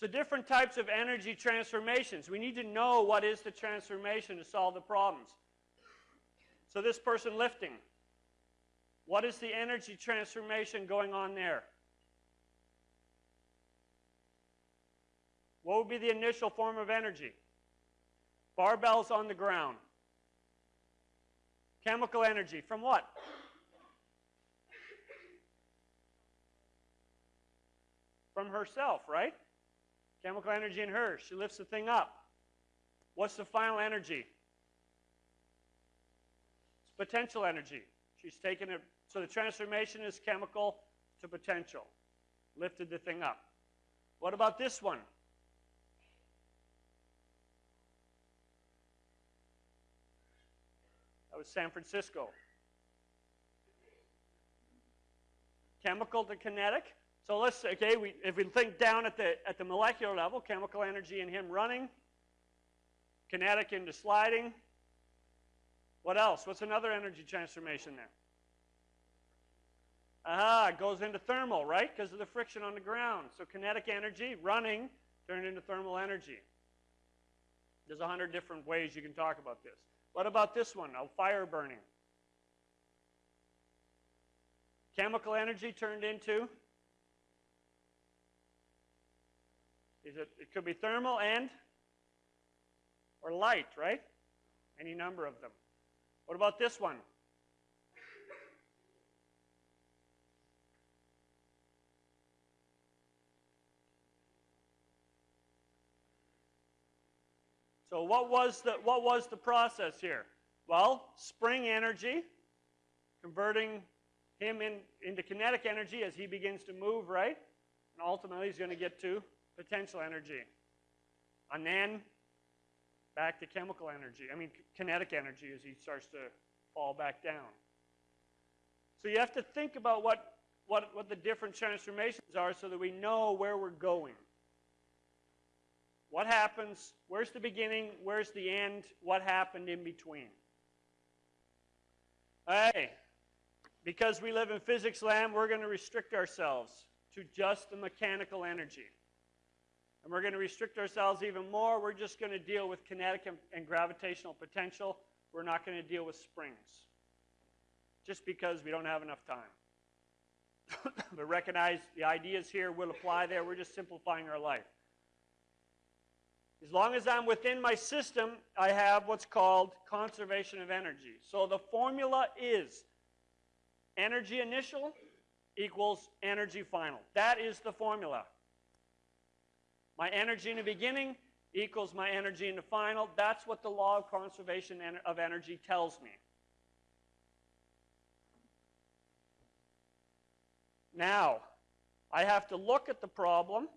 So different types of energy transformations. We need to know what is the transformation to solve the problems. So this person lifting, what is the energy transformation going on there? What would be the initial form of energy? Barbells on the ground. Chemical energy. From what? From herself, right? Chemical energy in her. She lifts the thing up. What's the final energy? It's potential energy. She's taken it. So the transformation is chemical to potential. Lifted the thing up. What about this one? That was San Francisco. Chemical to kinetic. So let's, okay, we, if we think down at the, at the molecular level, chemical energy in him running, kinetic into sliding. What else? What's another energy transformation there? Aha, it goes into thermal, right? Because of the friction on the ground. So kinetic energy, running, turned into thermal energy. There's a hundred different ways you can talk about this. What about this one? A fire burning. Chemical energy turned into Is it, it could be thermal and or light, right? Any number of them. What about this one? So what was the what was the process here? Well, spring energy, converting him in, into kinetic energy as he begins to move, right? And ultimately he's going to get to potential energy. And then back to chemical energy, I mean kinetic energy as he starts to fall back down. So you have to think about what, what, what the different transformations are so that we know where we're going. What happens? Where's the beginning? Where's the end? What happened in between? Hey, because we live in physics land, we're going to restrict ourselves to just the mechanical energy. And we're going to restrict ourselves even more. We're just going to deal with kinetic and, and gravitational potential. We're not going to deal with springs. Just because we don't have enough time. but recognize the ideas here will apply there. We're just simplifying our life. As long as I'm within my system, I have what's called conservation of energy. So the formula is energy initial equals energy final. That is the formula. My energy in the beginning equals my energy in the final. That's what the law of conservation of energy tells me. Now, I have to look at the problem.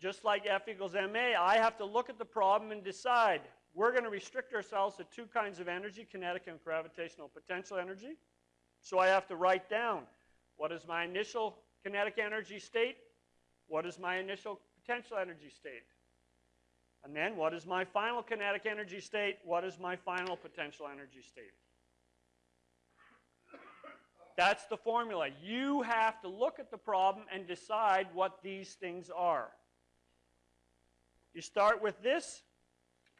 Just like F equals ma, I have to look at the problem and decide. We're going to restrict ourselves to two kinds of energy, kinetic and gravitational potential energy. So I have to write down what is my initial kinetic energy state what is my initial potential energy state? And then what is my final kinetic energy state? What is my final potential energy state? That's the formula. You have to look at the problem and decide what these things are. You start with this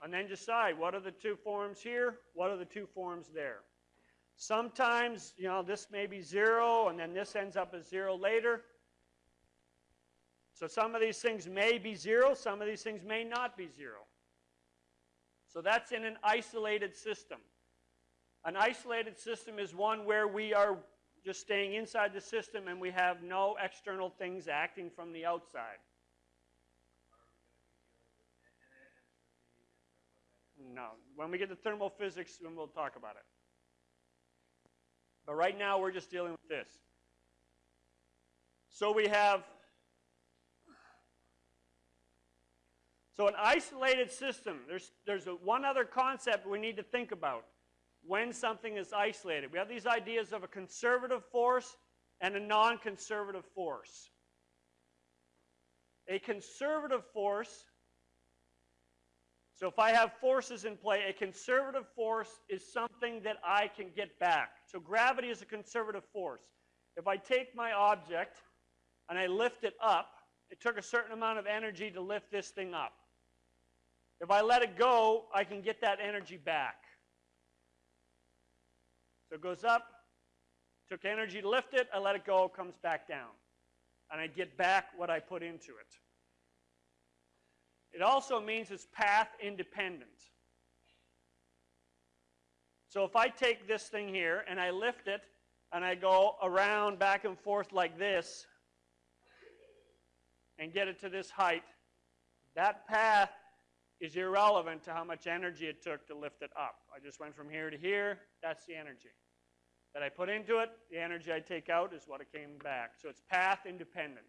and then decide what are the two forms here, what are the two forms there. Sometimes, you know, this may be zero and then this ends up as zero later. So some of these things may be zero, some of these things may not be zero. So that's in an isolated system. An isolated system is one where we are just staying inside the system and we have no external things acting from the outside. No. When we get to thermal physics, then we'll talk about it. But right now, we're just dealing with this. So we have So an isolated system, there's, there's a, one other concept we need to think about when something is isolated. We have these ideas of a conservative force and a non-conservative force. A conservative force, so if I have forces in play, a conservative force is something that I can get back. So gravity is a conservative force. If I take my object and I lift it up, it it took a certain amount of energy to lift this thing up. If I let it go, I can get that energy back. So it goes up, took energy to lift it, I let it go, comes back down. And I get back what I put into it. It also means it's path independent. So if I take this thing here and I lift it and I go around back and forth like this and get it to this height, that path is irrelevant to how much energy it took to lift it up. I just went from here to here, that's the energy. That I put into it, the energy I take out is what it came back. So it's path independent.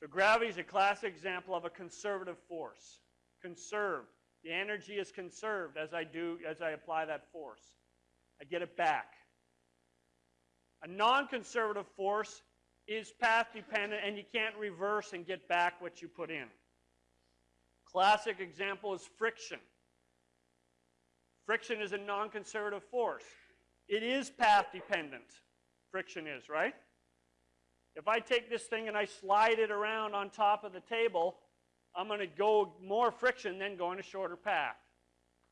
So gravity is a classic example of a conservative force. Conserved. The energy is conserved as I do, as I apply that force. I get it back. A non-conservative force is path dependent and you can't reverse and get back what you put in. Classic example is friction. Friction is a non-conservative force. It is path dependent. Friction is, right? If I take this thing and I slide it around on top of the table, I'm going to go more friction than going a shorter path,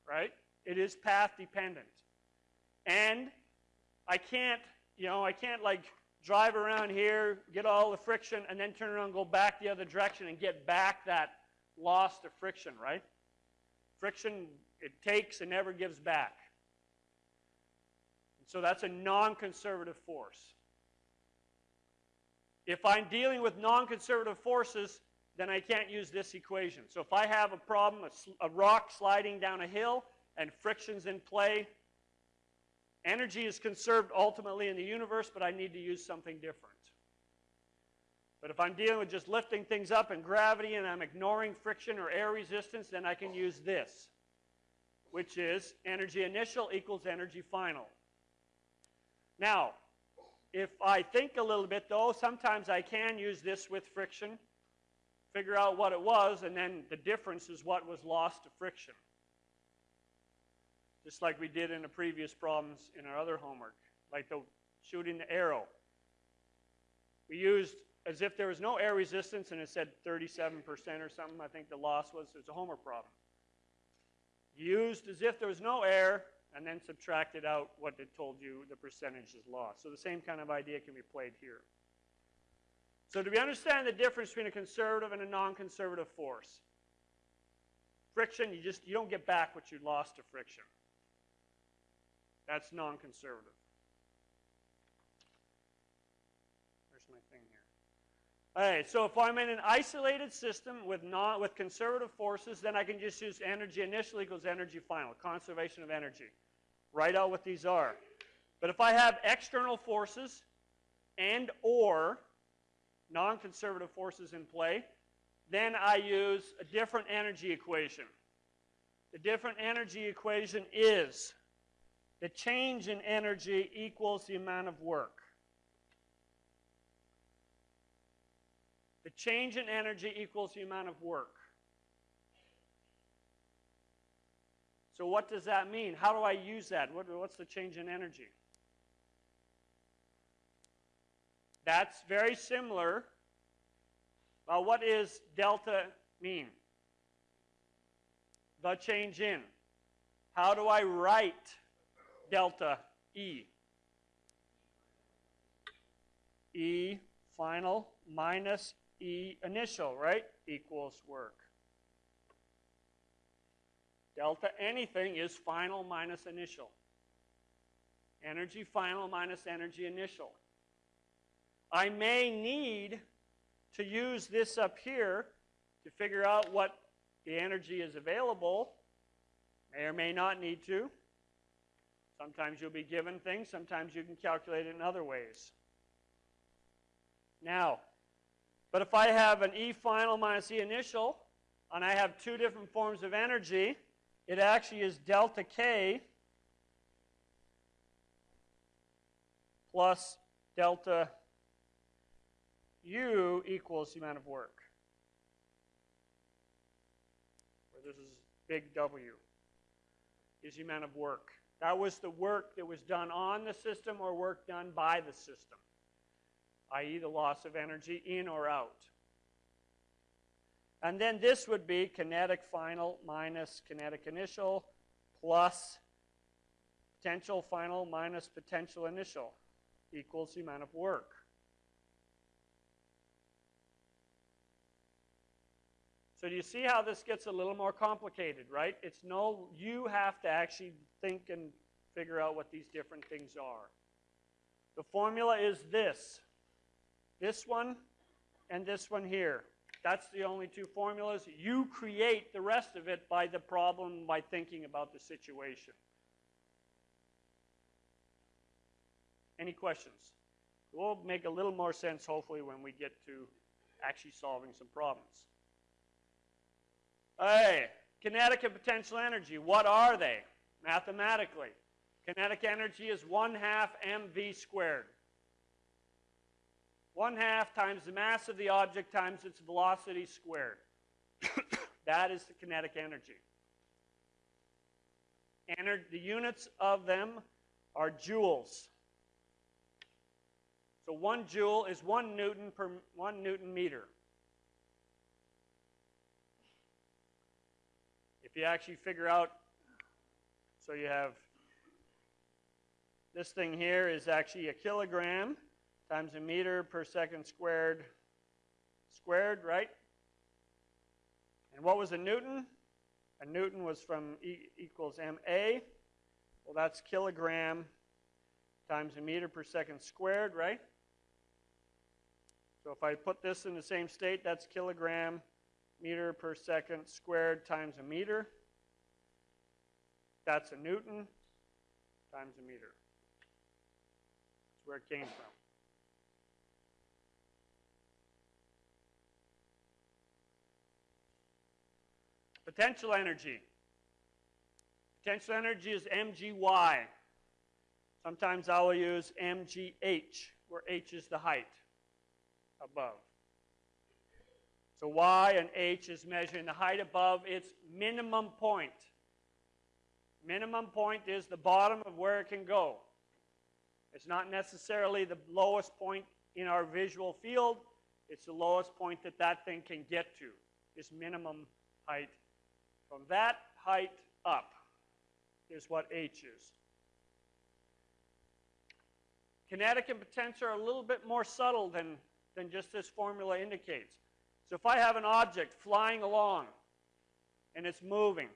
right? It is path dependent. And I can't, you know, I can't like drive around here, get all the friction, and then turn around and go back the other direction and get back that loss to friction, right? Friction, it takes and never gives back. So that's a non-conservative force. If I'm dealing with non-conservative forces, then I can't use this equation. So if I have a problem, a, a, rock sliding down a hill, and friction's in play, energy is conserved ultimately in the universe, but I need to use something different. But if I'm dealing with just lifting things up and gravity and I'm ignoring friction or air resistance, then I can use this, which is energy initial equals energy final. Now, if I think a little bit though, sometimes I can use this with friction, figure out what it was, and then the difference is what was lost to friction. Just like we did in the previous problems in our other homework, like the shooting the arrow. We used as if there was no air resistance and it said 37% or something, I think the loss was, was a homework problem. Used as if there was no air, and then subtracted out what it told you the percentage is lost. So the same kind of idea can be played here. So do we understand the difference between a conservative and a non-conservative force? Friction, you just you don't get back what you lost to friction. That's non-conservative. Where's my thing here? All right, so if I'm in an isolated system with non with conservative forces, then I can just use energy initial equals energy final, conservation of energy. Write out what these are. But if I have external forces and or non-conservative forces in play, then I use a different energy equation. The different energy equation is the change in energy equals the amount of work. The change in energy equals the amount of work. So what does that mean? How do I use that? What, what's the change in energy? That's very similar. Well, what is delta mean? The change in. How do I write delta E? E final minus E initial, right? Equals work. Delta anything is final minus initial. Energy final minus energy initial. I may need to use this up here to figure out what the energy is available. May or may not need to. Sometimes you'll be given things, sometimes you can calculate it in other ways. Now, but if I have an E final minus E initial, and I have two different forms of energy, it actually is delta K plus delta U equals the amount of work. Where this is big W is the amount of work. That was the work that was done on the system or work done by the system, i.e. the loss of energy in or out. And then this would be kinetic final minus kinetic initial plus potential final minus potential initial equals the amount of work. So do you see how this gets a little more complicated, right? It's no, you have to actually think and figure out what these different things are. The formula is this. This one and this one here. That's the only two formulas. You create the rest of it by the problem, by thinking about the situation. Any questions? It will make a little more sense, hopefully, when we get to actually solving some problems. Hey, kinetic and potential energy, what are they mathematically? Kinetic energy is 1 half mv squared. 1 half times the mass of the object times its velocity squared. that is the kinetic energy. Ener the units of them are joules. So 1 joule is 1 newton per 1 newton meter. If you actually figure out, so you have this thing here is actually a kilogram times a meter per second squared, squared, right? And what was a newton? A newton was from e equals MA. Well, that's kilogram times a meter per second squared, right? So if I put this in the same state, that's kilogram meter per second squared times a meter. That's a Newton times a meter. That's where it came from. Potential energy. Potential energy is mgy. Sometimes I will use mgh, where h is the height above. So y and h is measuring the height above its minimum point. Minimum point is the bottom of where it can go. It's not necessarily the lowest point in our visual field. It's the lowest point that that thing can get to, this minimum height. From that height up is what h is. Kinetic and potential are a little bit more subtle than, than just this formula indicates. So if I have an object flying along and it's moving,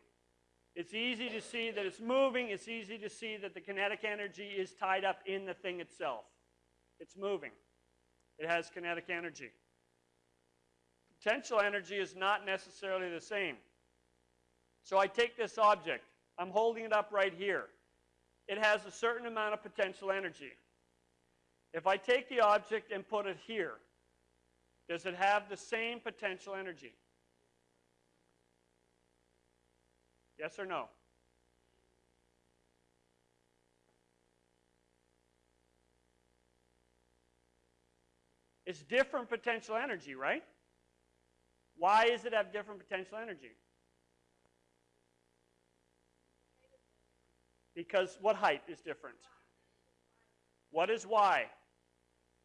it's easy to see that it's moving. It's easy to see that the kinetic energy is tied up in the thing itself. It's moving. It has kinetic energy. Potential energy is not necessarily the same. So I take this object. I'm holding it up right here. It has a certain amount of potential energy. If I take the object and put it here, does it have the same potential energy? Yes or no? It's different potential energy, right? Why does it have different potential energy? Because what height is different? What is y?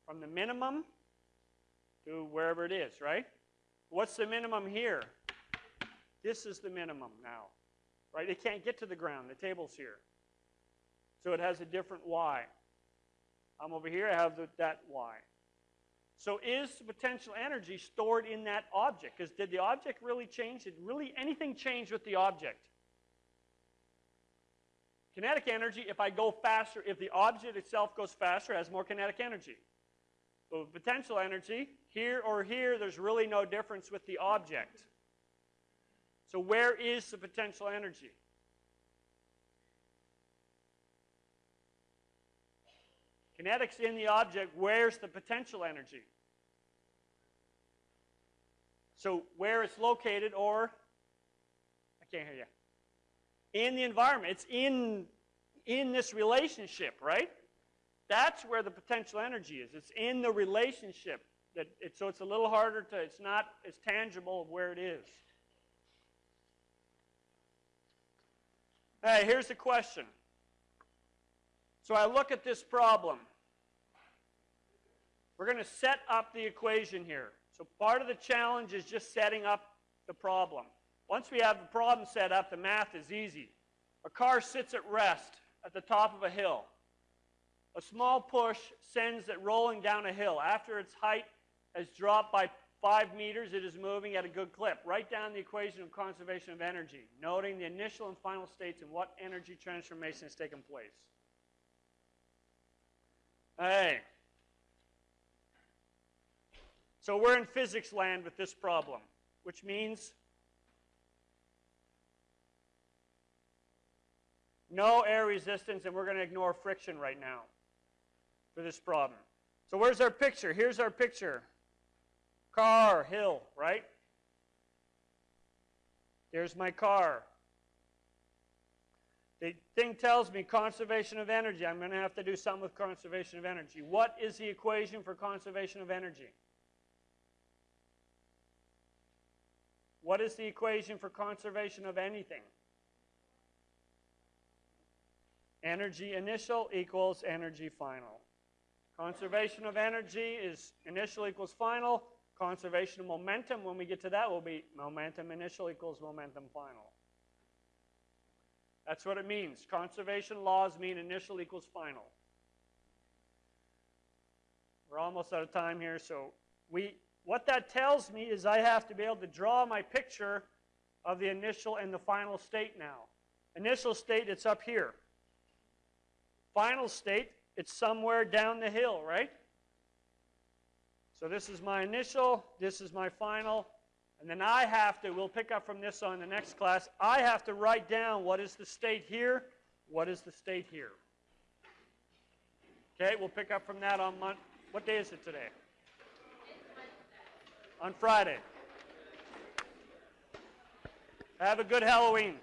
From the minimum to wherever it is, right? What's the minimum here? This is the minimum now, right? It can't get to the ground. The table's here. So it has a different y. I'm over here, I have the, that y. So is potential energy stored in that object? Because did the object really change? Did really anything change with the object? Kinetic energy, if I go faster, if the object itself goes faster, it has more kinetic energy. But with potential energy, here or here, there's really no difference with the object. So where is the potential energy? Kinetics in the object, where's the potential energy? So where it's located or, I can't hear you, in the environment. It's in, in this relationship, right? That's where the potential energy is. It's in the relationship. That it, so it's a little harder to, it's not as tangible of where it is. Hey, here's the question. So I look at this problem. We're going to set up the equation here. So part of the challenge is just setting up the problem. Once we have the problem set up, the math is easy. A car sits at rest at the top of a hill. A small push sends it rolling down a hill. After its height has dropped by five meters, it is moving at a good clip. Write down the equation of conservation of energy, noting the initial and final states and what energy transformation has taken place. Hey. So we're in physics land with this problem, which means no air resistance, and we're going to ignore friction right now for this problem. So where's our picture? Here's our picture. Car, hill, right? There's my car. The thing tells me conservation of energy. I'm going to have to do something with conservation of energy. What is the equation for conservation of energy? What is the equation for conservation of anything? Energy initial equals energy final. Conservation of energy is initial equals final. Conservation of momentum, when we get to that, will be momentum initial equals momentum final. That's what it means. Conservation laws mean initial equals final. We're almost out of time here, so we, what that tells me is I have to be able to draw my picture of the initial and the final state now. Initial state, it's up here. Final state, it's somewhere down the hill, right? So this is my initial, this is my final, and then I have to, we'll pick up from this on the next class, I have to write down what is the state here, what is the state here. Okay, we'll pick up from that on Monday. What day is it today? On Friday. Have a good Halloween.